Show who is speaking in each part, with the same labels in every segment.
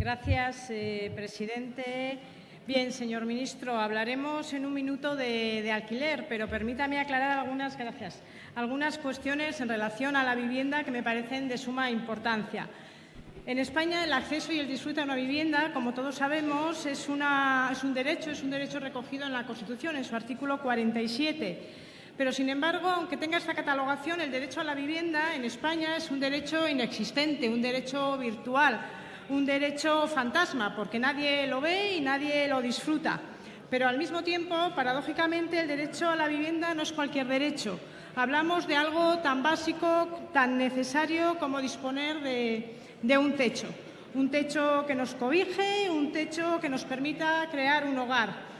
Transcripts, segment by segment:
Speaker 1: Gracias, eh, presidente. Bien, señor ministro, hablaremos en un minuto de, alquiler, pero permítame aclarar algunas, gracias, algunas cuestiones en relación a la vivienda que me parecen de suma importancia. En España el acceso y el disfrute a una vivienda, como todos sabemos, es un derecho, es un derecho recogido en la Constitución, en su artículo 47. Pero, sin embargo, aunque tenga esta catalogación, el derecho a la vivienda en España es un derecho inexistente, un derecho virtual, un derecho fantasma, porque nadie lo ve y nadie lo disfruta. Pero, al mismo tiempo, paradójicamente, el derecho a la vivienda no es cualquier derecho. Hablamos de algo tan básico, tan necesario como disponer de, un techo. Un techo que nos cobije, un techo que nos permita crear un hogar.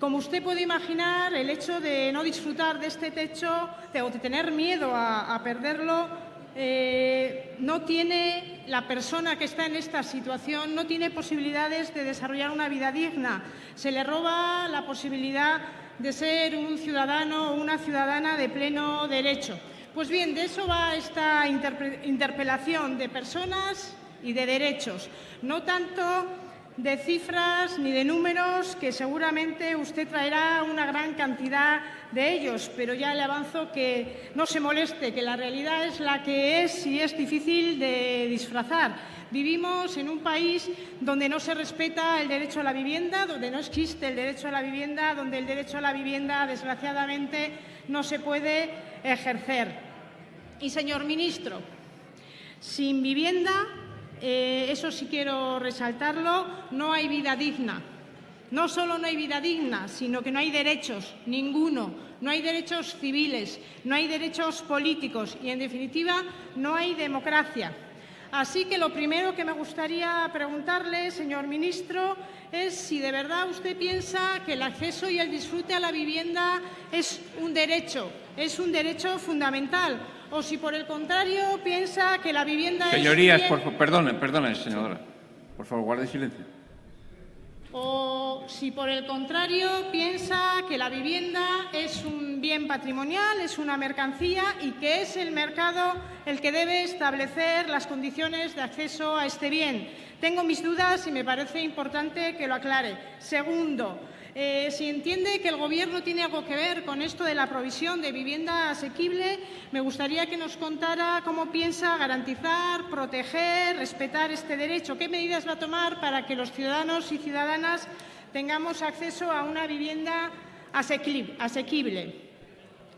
Speaker 1: Como usted puede imaginar, el hecho de no disfrutar de este techo o de tener miedo a, a perderlo eh, no tiene la persona que está en esta situación no tiene posibilidades de desarrollar una vida digna. Se le roba la posibilidad de ser un ciudadano o una ciudadana de pleno derecho. Pues bien, de eso va esta interpelación de personas y de derechos, no tanto de cifras ni de números, que seguramente usted traerá una gran cantidad de ellos, pero ya le avanzo que no se moleste, que la realidad es la que es y es difícil de disfrazar. Vivimos en un país donde no se respeta el derecho a la vivienda, donde no existe el derecho a la vivienda, donde el derecho a la vivienda, desgraciadamente, no se puede ejercer. Y, señor ministro, sin vivienda, eh, eso sí quiero resaltarlo, no hay vida digna. No solo no hay vida digna, sino que no hay derechos, ninguno. No hay derechos civiles, no hay derechos políticos y, en definitiva, no hay democracia. Así que lo primero que me gustaría preguntarle, señor ministro, es si de verdad usted piensa que el acceso y el disfrute a la vivienda es un derecho, es un derecho fundamental, o si por el contrario piensa que la vivienda
Speaker 2: Señorías,
Speaker 1: es...
Speaker 2: Señorías, por, perdone, perdone, senadora. Por favor, guarde silencio.
Speaker 1: O si por el contrario piensa que la vivienda es un bien patrimonial, es una mercancía y que es el mercado el que debe establecer las condiciones de acceso a este bien. Tengo mis dudas y me parece importante que lo aclare. Segundo, eh, si entiende que el Gobierno tiene algo que ver con esto de la provisión de vivienda asequible, me gustaría que nos contara cómo piensa garantizar, proteger, respetar este derecho. ¿Qué medidas va a tomar para que los ciudadanos y ciudadanas tengamos acceso a una vivienda asequible?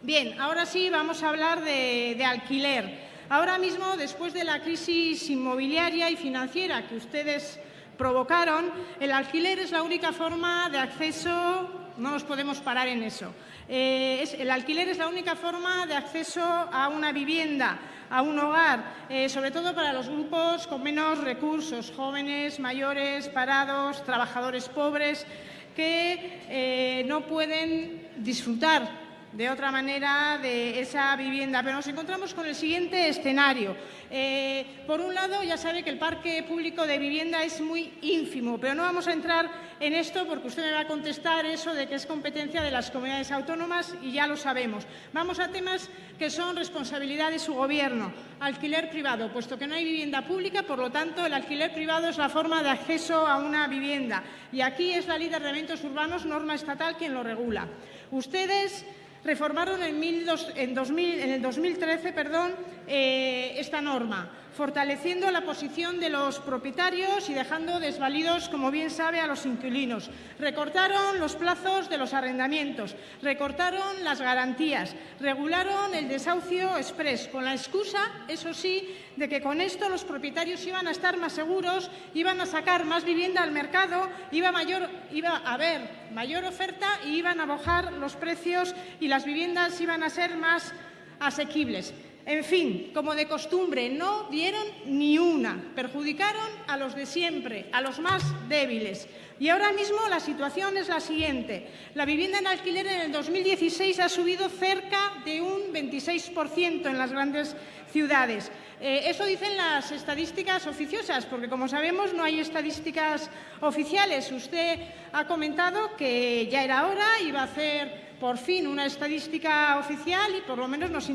Speaker 1: Bien, ahora sí vamos a hablar de, alquiler. Ahora mismo, después de la crisis inmobiliaria y financiera que ustedes provocaron, el alquiler es la única forma de acceso, no nos podemos parar en eso, eh, el alquiler es la única forma de acceso a una vivienda, a un hogar, eh, sobre todo para los grupos con menos recursos, jóvenes, mayores, parados, trabajadores pobres, que eh, no pueden disfrutar de otra manera de esa vivienda. Pero nos encontramos con el siguiente escenario. Eh, por un lado, ya sabe que el parque público de vivienda es muy ínfimo, pero no vamos a entrar en esto porque usted me va a contestar eso de que es competencia de las comunidades autónomas y ya lo sabemos. Vamos a temas que son responsabilidad de su Gobierno. Alquiler privado, puesto que no hay vivienda pública, por lo tanto, el alquiler privado es la forma de acceso a una vivienda. Y aquí es la Ley de Arrendamientos Urbanos, norma estatal, quien lo regula. Ustedes reformaron en, en, 2000, en el 2013 perdón, eh, esta norma, fortaleciendo la posición de los propietarios y dejando desvalidos, como bien sabe, a los inquilinos. Recortaron los plazos de los arrendamientos, recortaron las garantías, regularon el desahucio express, con la excusa, eso sí, de que con esto los propietarios iban a estar más seguros, iban a sacar más vivienda al mercado, iba, a haber mayor oferta y iban a bajar los precios y las viviendas iban a ser más asequibles. En fin, como de costumbre, no dieron ni una, perjudicaron a los de siempre, a los más débiles. Y ahora mismo la situación es la siguiente. La vivienda en alquiler en el 2016 ha subido cerca de un 26% en las grandes ciudades. Eh, eso dicen las estadísticas oficiosas, porque como sabemos no hay estadísticas oficiales. Usted ha comentado que ya era hora, iba a hacer por fin una estadística oficial y por lo menos nos,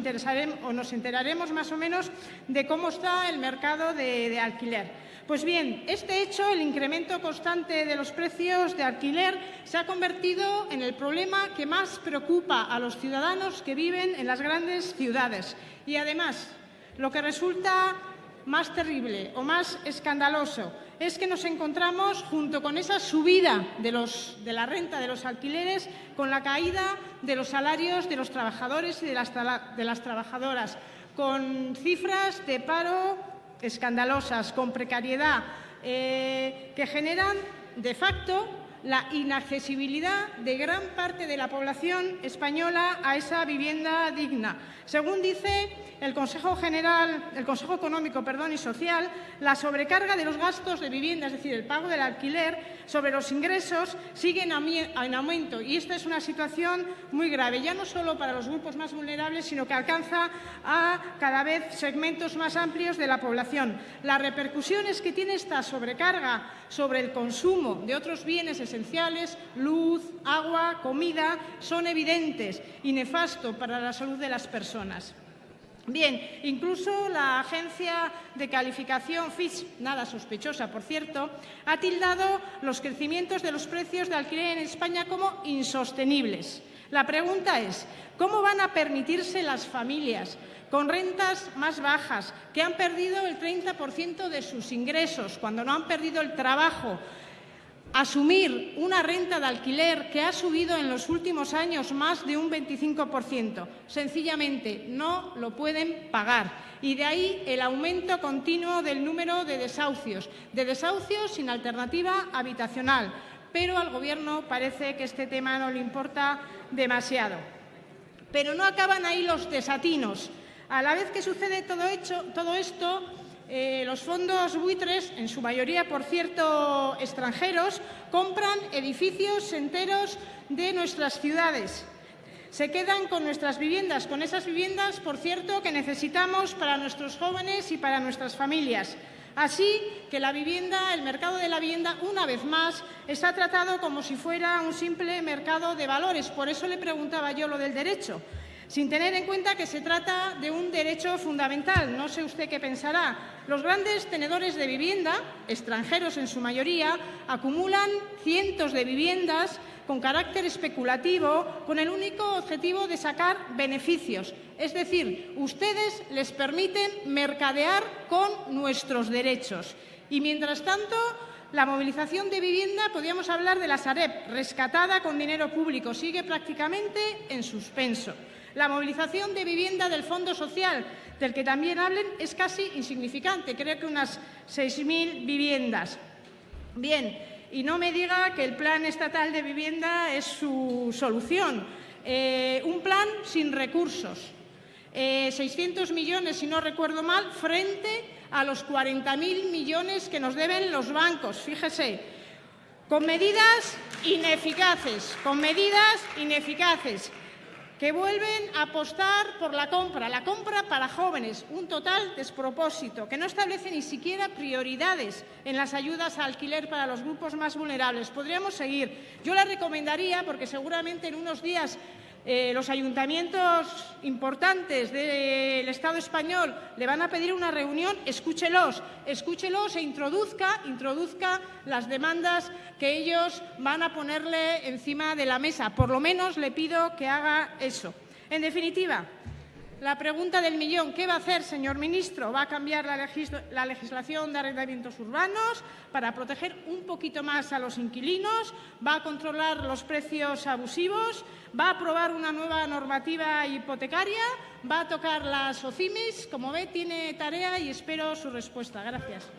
Speaker 1: o nos enteraremos más o menos de cómo está el mercado de, alquiler. Pues bien, este hecho, el incremento constante de los precios de alquiler, se ha convertido en el problema que más preocupa a los ciudadanos que viven en las grandes ciudades. Y además, lo que resulta más terrible o más escandaloso es que nos encontramos, junto con esa subida de, la renta de los alquileres, con la caída de los salarios de los trabajadores y de las, trabajadoras, con cifras de paro escandalosas, con precariedad, eh, que generan, de facto, la inaccesibilidad de gran parte de la población española a esa vivienda digna. Según dice el Consejo General, el Consejo Económico perdón, y Social, la sobrecarga de los gastos de vivienda, es decir, el pago del alquiler sobre los ingresos, sigue en aumento y esta es una situación muy grave, ya no solo para los grupos más vulnerables, sino que alcanza a cada vez segmentos más amplios de la población. Las repercusiones que tiene esta sobrecarga sobre el consumo de otros bienes esenciales, luz, agua, comida, son evidentes y nefastos para la salud de las personas. Bien, incluso la agencia de calificación Fitch, nada sospechosa por cierto, ha tildado los crecimientos de los precios de alquiler en España como insostenibles. La pregunta es, ¿cómo van a permitirse las familias con rentas más bajas, que han perdido el 30% de sus ingresos cuando no han perdido el trabajo, asumir una renta de alquiler que ha subido en los últimos años más de un 25%. Sencillamente no lo pueden pagar. Y de ahí el aumento continuo del número de desahucios, de desahucios sin alternativa habitacional. Pero al Gobierno parece que este tema no le importa demasiado. Pero no acaban ahí los desatinos. A la vez que sucede todo, todo esto, eh, los fondos buitres, en su mayoría, por cierto, extranjeros, compran edificios enteros de nuestras ciudades. Se quedan con nuestras viviendas, con esas viviendas, por cierto, que necesitamos para nuestros jóvenes y para nuestras familias. Así que la vivienda, el mercado de la vivienda, una vez más, está tratado como si fuera un simple mercado de valores. Por eso le preguntaba yo lo del derecho sin tener en cuenta que se trata de un derecho fundamental. No sé usted qué pensará. Los grandes tenedores de vivienda, extranjeros en su mayoría, acumulan cientos de viviendas con carácter especulativo, con el único objetivo de sacar beneficios. Es decir, ustedes les permiten mercadear con nuestros derechos. Y, mientras tanto, la movilización de vivienda, podríamos hablar de la Sareb, rescatada con dinero público, sigue prácticamente en suspenso. La movilización de vivienda del Fondo Social, del que también hablen, es casi insignificante, creo que unas 6.000 viviendas. Bien, y no me diga que el Plan Estatal de Vivienda es su solución. Eh, un plan sin recursos. 600 eh, millones, si no recuerdo mal, frente a los 40.000 millones que nos deben los bancos. Fíjese, con medidas ineficaces, con medidas ineficaces que vuelven a apostar por la compra, la compra para jóvenes, un total despropósito, que no establece ni siquiera prioridades en las ayudas a alquiler para los grupos más vulnerables. Podríamos seguir. Yo le recomendaría, porque seguramente en unos días eh, los ayuntamientos importantes del Estado español le van a pedir una reunión, escúchelos, escúchelos e introduzca, introduzca las demandas que ellos van a ponerle encima de la mesa. Por lo menos le pido que haga eso. En definitiva, la pregunta del millón, ¿qué va a hacer, señor ministro? ¿Va a cambiar la, legislación de arrendamientos urbanos para proteger un poquito más a los inquilinos? ¿Va a controlar los precios abusivos? ¿Va a aprobar una nueva normativa hipotecaria? ¿Va a tocar las OCIMIS? Como ve, tiene tarea y espero su respuesta. Gracias.